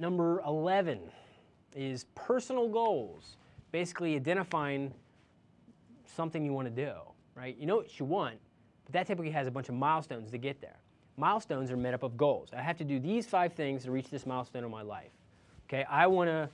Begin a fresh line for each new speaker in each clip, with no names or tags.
number 11 is personal goals. Basically identifying something you want to do, right? You know what you want, but that typically has a bunch of milestones to get there. Milestones are made up of goals. I have to do these five things to reach this milestone in my life. Okay, I want to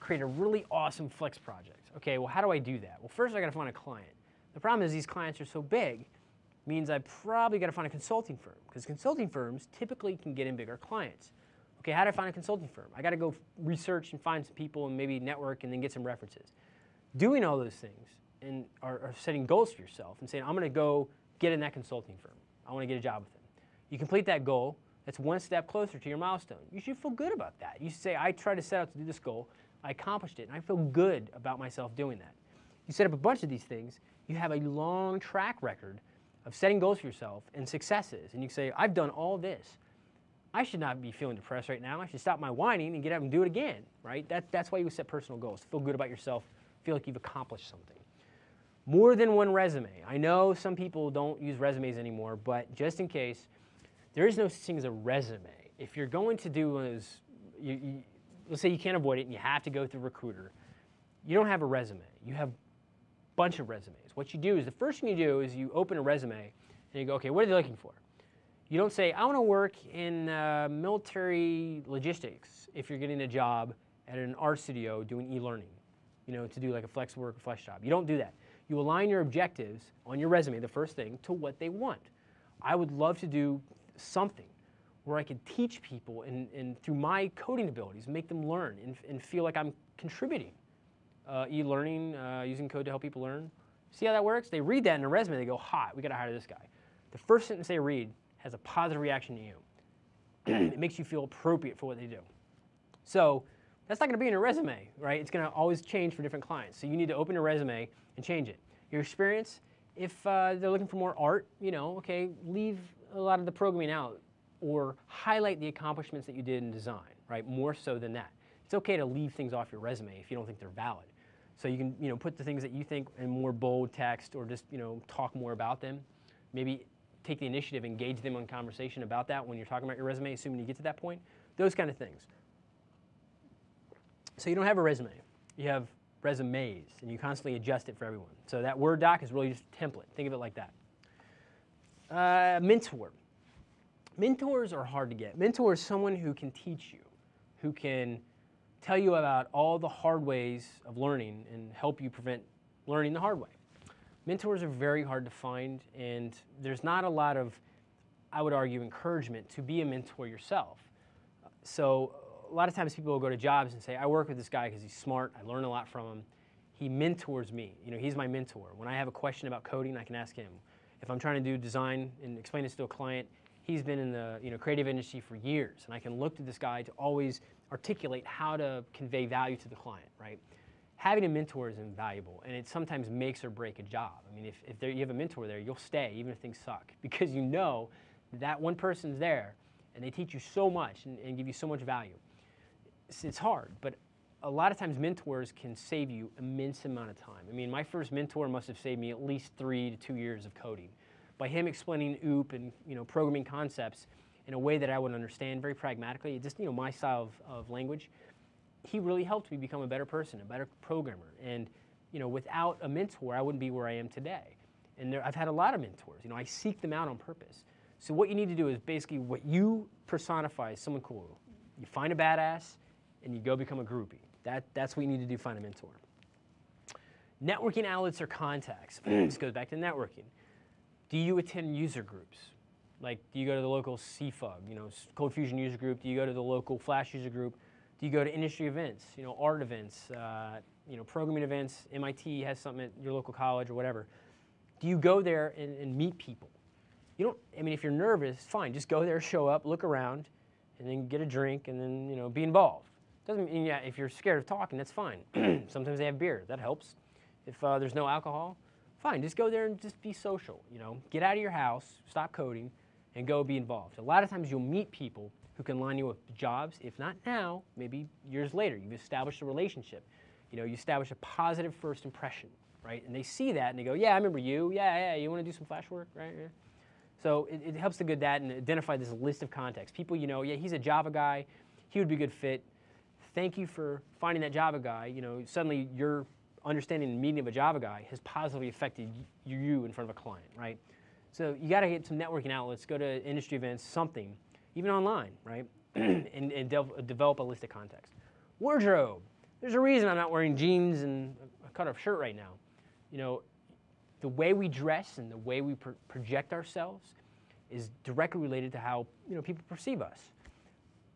create a really awesome flex project. Okay, well, how do I do that? Well, first I got to find a client. The problem is these clients are so big, means I probably got to find a consulting firm because consulting firms typically can get in bigger clients. Okay, how do I find a consulting firm? I got to go research and find some people and maybe network and then get some references. Doing all those things and are, are setting goals for yourself and saying, I'm going to go get in that consulting firm. I want to get a job with them. You complete that goal, that's one step closer to your milestone. You should feel good about that. You should say, I tried to set out to do this goal, I accomplished it, and I feel good about myself doing that. You set up a bunch of these things, you have a long track record of setting goals for yourself and successes, and you say, I've done all this. I should not be feeling depressed right now. I should stop my whining and get up and do it again, right? That, that's why you set personal goals. Feel good about yourself, feel like you've accomplished something. More than one resume. I know some people don't use resumes anymore, but just in case, there is no such thing as a resume. If you're going to do those, you, you, let's say you can't avoid it and you have to go through recruiter, you don't have a resume. You have a bunch of resumes. What you do is the first thing you do is you open a resume and you go, okay, what are they looking for? You don't say, I want to work in uh, military logistics if you're getting a job at an art studio doing e-learning, you know, to do like a flex work, flex job. You don't do that. You align your objectives on your resume, the first thing, to what they want. I would love to do something where I could teach people and, and through my coding abilities, make them learn and, and feel like I'm contributing. Uh, e-learning, uh, using code to help people learn. See how that works? They read that in a resume, they go, hot, we gotta hire this guy. The first sentence they read has a positive reaction to you. it makes you feel appropriate for what they do. So that's not gonna be in your resume, right? It's gonna always change for different clients. So you need to open your resume and change it. Your experience, if uh, they're looking for more art, you know, okay, leave a lot of the programming out or highlight the accomplishments that you did in design, right? More so than that. It's okay to leave things off your resume if you don't think they're valid. So you can, you know, put the things that you think in more bold text or just, you know, talk more about them. Maybe take the initiative, engage them in conversation about that when you're talking about your resume, assuming you get to that point. Those kind of things. So you don't have a resume. You have resumes, and you constantly adjust it for everyone. So that Word doc is really just a template. Think of it like that. Uh, mentor. Mentors are hard to get. Mentor is someone who can teach you, who can tell you about all the hard ways of learning and help you prevent learning the hard way. Mentors are very hard to find, and there's not a lot of, I would argue, encouragement to be a mentor yourself. So a lot of times people will go to jobs and say, I work with this guy because he's smart, I learn a lot from him. He mentors me, you know, he's my mentor. When I have a question about coding, I can ask him. If I'm trying to do design and explain this to a client, he's been in the you know, creative industry for years, and I can look to this guy to always articulate how to convey value to the client, right? Having a mentor is invaluable, and it sometimes makes or break a job. I mean, if, if there, you have a mentor there, you'll stay even if things suck, because you know that one person's there, and they teach you so much and, and give you so much value. It's, it's hard, but a lot of times mentors can save you immense amount of time. I mean, my first mentor must have saved me at least three to two years of coding by him explaining OOP and you know programming concepts in a way that I would understand very pragmatically, just you know my style of, of language, he really helped me become a better person, a better programmer. And you know, without a mentor, I wouldn't be where I am today. And there, I've had a lot of mentors. You know, I seek them out on purpose. So what you need to do is basically what you personify as someone cool. You find a badass, and you go become a groupie. That, that's what you need to do, find a mentor. Networking outlets or contacts. this goes back to networking. Do you attend user groups? Like, do you go to the local CFUG, you know, Cold Fusion user group? Do you go to the local Flash user group? Do you go to industry events, you know, art events, uh, you know, programming events? MIT has something at your local college or whatever. Do you go there and, and meet people? You don't, I mean, if you're nervous, fine, just go there, show up, look around, and then get a drink, and then, you know, be involved. Doesn't mean, yeah, if you're scared of talking, that's fine. Sometimes they have beer, that helps. If uh, there's no alcohol, fine, just go there and just be social, you know. Get out of your house, stop coding, and go be involved. A lot of times you'll meet people who can line you up with jobs, if not now, maybe years later. You've established a relationship. You know, you establish a positive first impression, right? And they see that and they go, yeah, I remember you. Yeah, yeah, you want to do some flash work, right? Yeah. So it, it helps to get that and identify this list of contacts. People you know, yeah, he's a Java guy. He would be a good fit. thank you for finding that Java guy. You know, suddenly your understanding and meeting of a Java guy has positively affected you in front of a client, right? So you got to get some networking outlets, go to industry events, something, even online, right? and, and de develop a list of contacts. Wardrobe. There's a reason I'm not wearing jeans and a cut-off shirt right now. You know, the way we dress and the way we pro project ourselves is directly related to how you know people perceive us.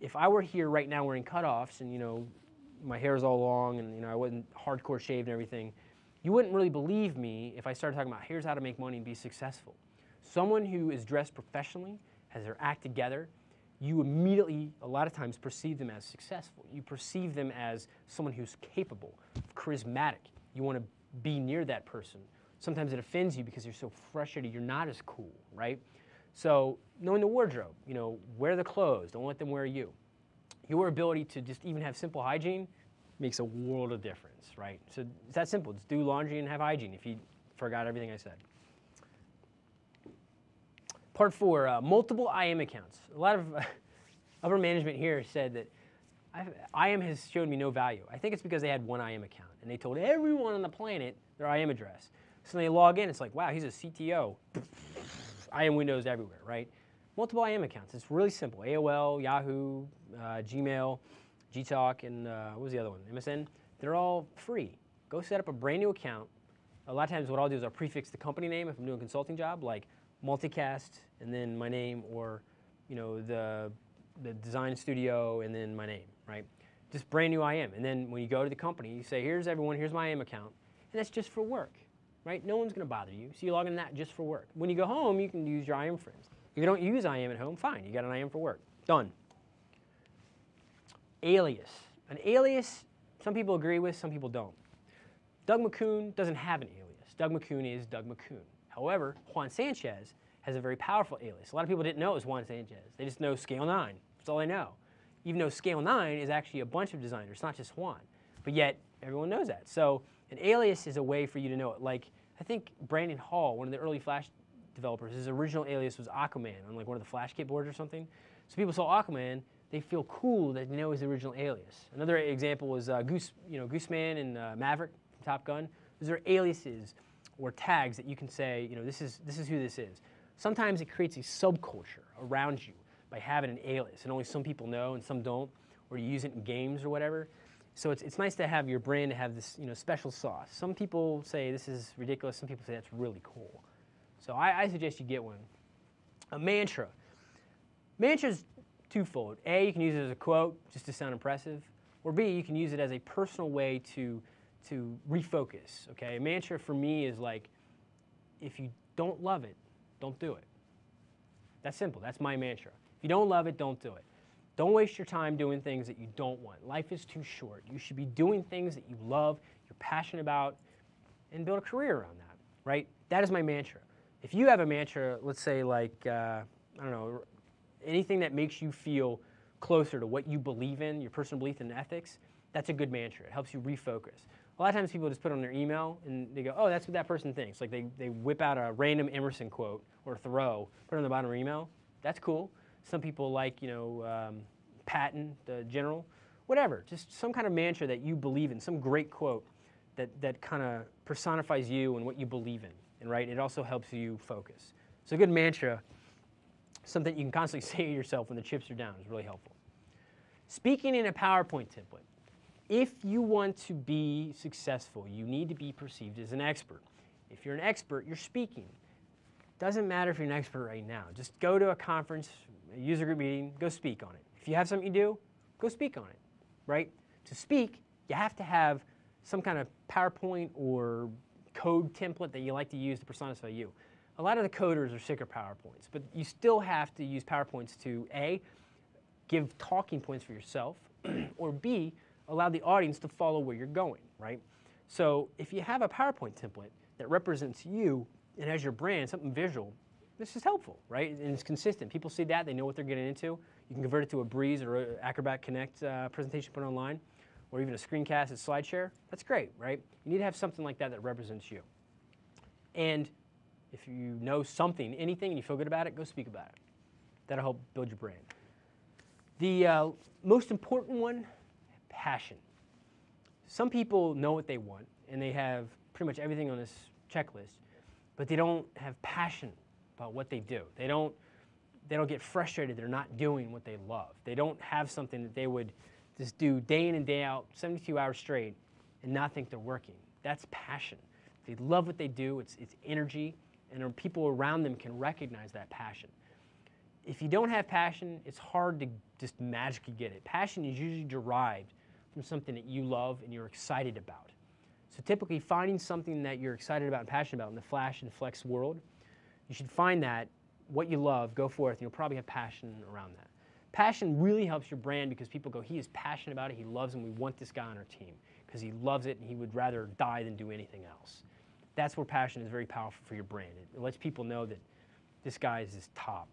If I were here right now wearing cutoffs and you know my hair is all long and you know I wasn't hardcore shaved and everything, you wouldn't really believe me if I started talking about here's how to make money and be successful. Someone who is dressed professionally, has their act together, you immediately, a lot of times, perceive them as successful. You perceive them as someone who's capable, charismatic. You want to be near that person. Sometimes it offends you because you're so frustrated you're not as cool, right? So knowing the wardrobe, you know, wear the clothes, don't let them wear you. Your ability to just even have simple hygiene makes a world of difference, right? So it's that simple. Just do laundry and have hygiene if you forgot everything I said. Part four, uh, multiple IM accounts. A lot of uh, upper management here said that I've, IM has shown me no value. I think it's because they had one IM account and they told everyone on the planet their IM address. So they log in, it's like, wow, he's a CTO. IM windows everywhere, right? Multiple IM accounts. It's really simple. AOL, Yahoo, uh, Gmail, Gtalk, and uh, what was the other one? MSN. They're all free. Go set up a brand new account. A lot of times what I'll do is I'll prefix the company name if I'm doing a consulting job, like multicast and then my name or you know the the design studio and then my name, right? Just brand new IM. And then when you go to the company, you say, here's everyone, here's my IM account. And that's just for work, right? No one's going to bother you. So you log in that just for work. When you go home, you can use your IM friends. If you don't use IM at home, fine. You got an IM for work. Done. Alias. An alias, some people agree with, some people don't. Doug McCune doesn't have an alias. Doug McCune is Doug McCune. However, Juan Sanchez has a very powerful alias. A lot of people didn't know it was Juan Sanchez. They just know Scale 9. That's all they know. Even though Scale 9 is actually a bunch of designers, not just Juan. But yet, everyone knows that. So an alias is a way for you to know it. Like, I think Branden Hall, one of the early Flash developers, his original alias was Aquaman on like one of the Flash kit boards or something. So people saw Aquaman, they feel cool that they know his original alias. Another example was uh, Goose, you know, Gooseman and uh, Maverick from Top Gun. Those are aliases or tags that you can say, you know, this is, this is who this is. Sometimes it creates a subculture around you by having an alias, and only some people know and some don't, or you use it in games or whatever. So it's, it's nice to have your brand to have this you know, special sauce. Some people say this is ridiculous, some people say that's really cool. So I, I suggest you get one. A mantra. Mantra's twofold. A, you can use it as a quote just to sound impressive, or B, you can use it as a personal way to to refocus, okay? A mantra for me is like, if you don't love it, don't do it. That's simple. That's my mantra. If you don't love it, don't do it. Don't waste your time doing things that you don't want. Life is too short. You should be doing things that you love, you're passionate about, and build a career around that, right? That is my mantra. If you have a mantra, let's say like, uh, I don't know, anything that makes you feel closer to what you believe in, your personal belief in ethics, that's a good mantra. It helps you refocus. A lot of times people just put on their email and they go, oh, that's what that person thinks. Like they, they whip out a random Emerson quote or Thoreau, put it on the bottom of their email. That's cool. Some people like, you know, um, Patton, the general, whatever. Just some kind of mantra that you believe in, some great quote that, that kind of personifies you and what you believe in. And right, it also helps you focus. So a good mantra, something you can constantly say to yourself when the chips are down is really helpful. Speaking in a PowerPoint template if you want to be successful, you need to be perceived as an expert. If you're an expert, you're speaking. Doesn't matter if you're an expert right now. Just go to a conference, a user group meeting, go speak on it. If you have something you do, go speak on it, right? To speak, you have to have some kind of PowerPoint or code template that you like to use to personify you. A lot of the coders are sick of PowerPoints, but you still have to use PowerPoints to A, give talking points for yourself, or B, allow the audience to follow where you're going, right? So if you have a PowerPoint template that represents you and has your brand, something visual, this is helpful, right? And it's consistent. People see that, they know what they're getting into. You can convert it to a Breeze or Acrobat Connect uh, presentation put online, or even a screencast at SlideShare. That's great, right? You need to have something like that that represents you. And if you know something, anything, and you feel good about it, go speak about it. That'll help build your brand. The uh, most important one passion. Some people know what they want and they have pretty much everything on this checklist, but they don't have passion about what they do. They don't, they don't get frustrated they're not doing what they love. They don't have something that they would just do day in and day out, 72 hours straight, and not think they're working. That's passion. They love what they do, it's, it's energy, and people around them can recognize that passion. If you don't have passion, it's hard to just magically get it. Passion is usually derived from something that you love and you're excited about. So typically finding something that you're excited about and passionate about in the flash and flex world, you should find that, what you love, go forth, and you'll probably have passion around that. Passion really helps your brand because people go, he is passionate about it, he loves and we want this guy on our team because he loves it and he would rather die than do anything else. That's where passion is very powerful for your brand. It lets people know that this guy is top.